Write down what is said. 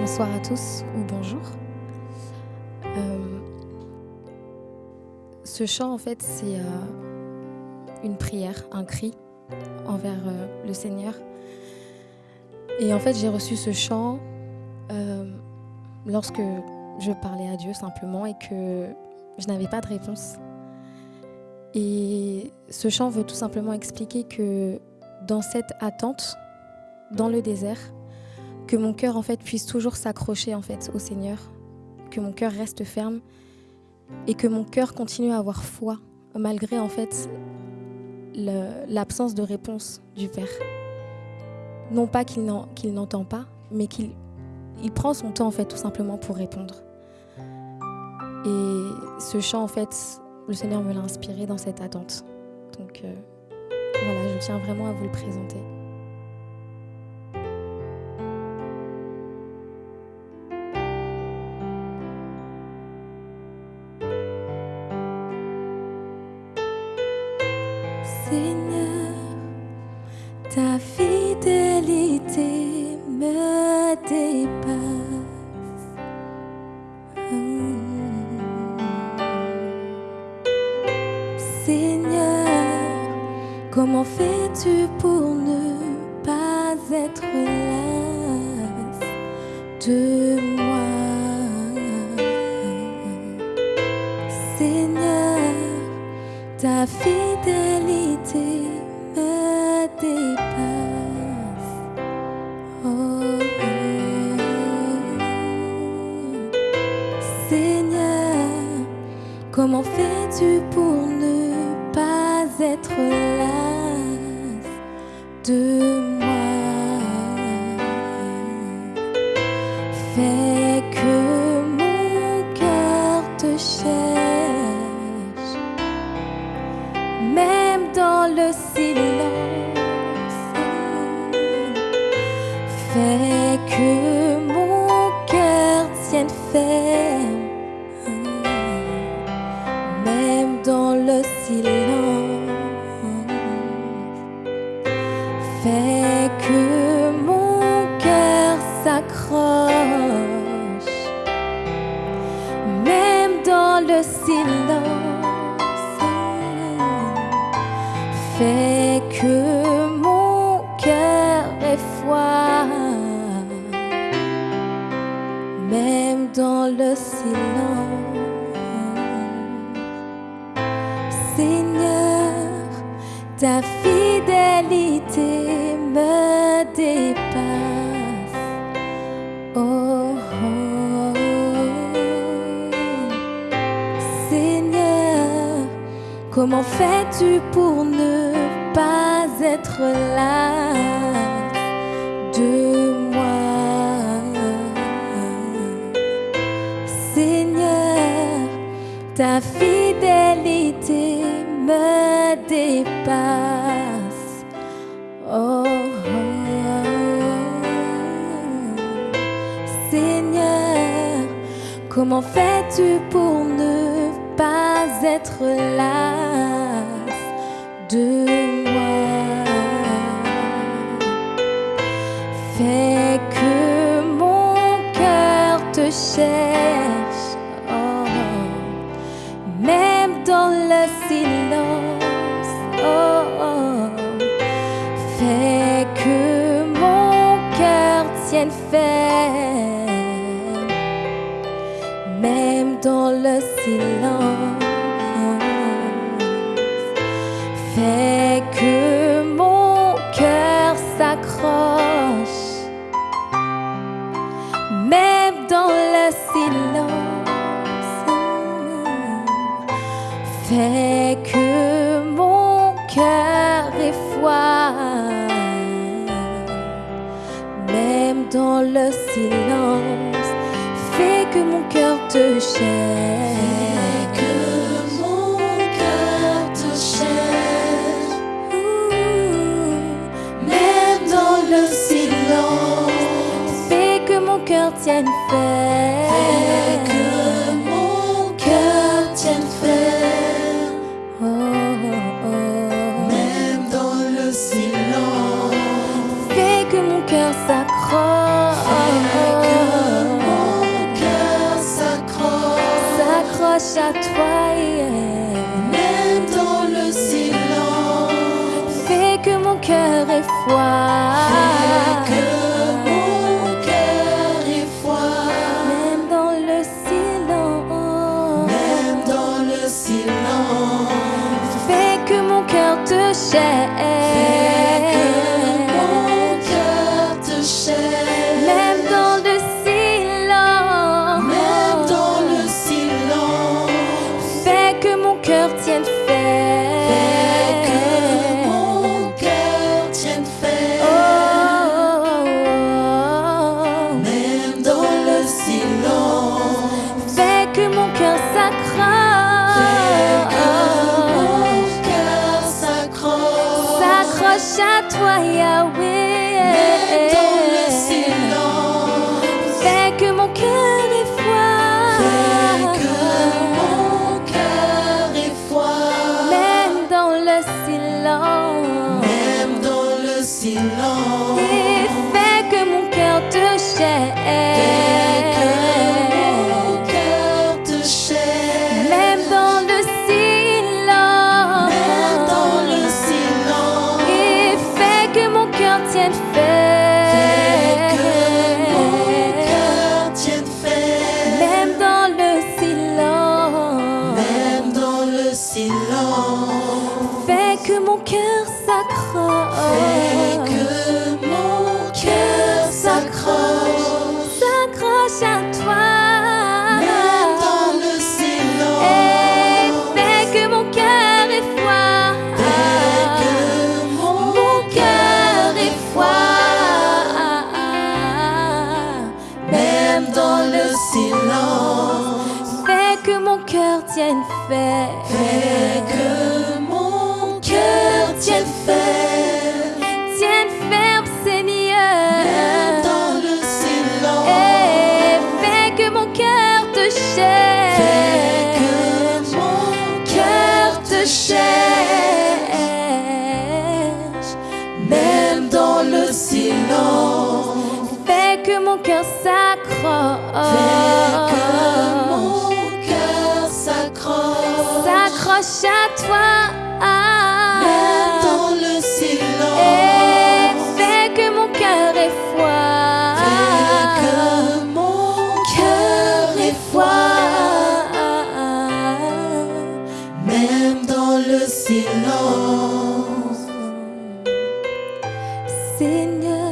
Bonsoir à tous ou bonjour. Euh, ce chant, en fait, c'est euh, une prière, un cri envers euh, le Seigneur. Et en fait, j'ai reçu ce chant lorsque je parlais à Dieu simplement et que je n'avais pas de réponse. Et ce chant veut tout simplement expliquer que dans cette attente, dans le désert, que mon cœur en fait puisse toujours s'accrocher au Seigneur, que mon cœur reste ferme et que mon cœur continue à avoir foi malgré en fait l'absence de réponse du Père. Non pas qu'il n'entend pas, mais qu'il il prend son temps en fait tout simplement pour répondre. Et ce chant en fait, le Seigneur me l'a inspiré dans cette attente. Donc euh, voilà, je tiens vraiment à vous le présenter. Comment fais-tu pour ne pas être las de moi? Seigneur, ta fidélité me dépasse. Oh, Seigneur, comment fais-tu pour ne pas être las moi? Fais que mon cœur te cherche même dans le silence. Fais que mon cœur tienne ferme, même dans le silence. Même dans le silence. Seigneur, ta fidélité me dépasse. Oh, oh, Seigneur, comment fais-tu pour ne pas être là? De moi? Seigneur, ta fidélité me dépasse. Oh. Seigneur, comment fais-tu pour ne pas être las de cœur dans le silence. Fais que mon cœur te cherche. que mon cœur te cherche, même dans le silence. Fais que mon cœur tienne ferme. cœur et froid. Toi, Yahweh. Même dans le silence. Fais que mon cœur ait foi. Fais que mon cœur ait foi. Même dans le silence. Même dans le silence. Tienne ferme. Fais que mon cœur tienne ferme. Tienne ferme, Même Seigneur. dans le silence. Et fais que mon cœur te cherche. Fais que mon cœur te cherche. Même dans le silence. Fais que mon cœur s'accroche. S'accroche à toi. Même dans le Et silence. fais que mon cœur ait foi. Fais que mon cœur ait foi. Même dans le silence. Seigneur,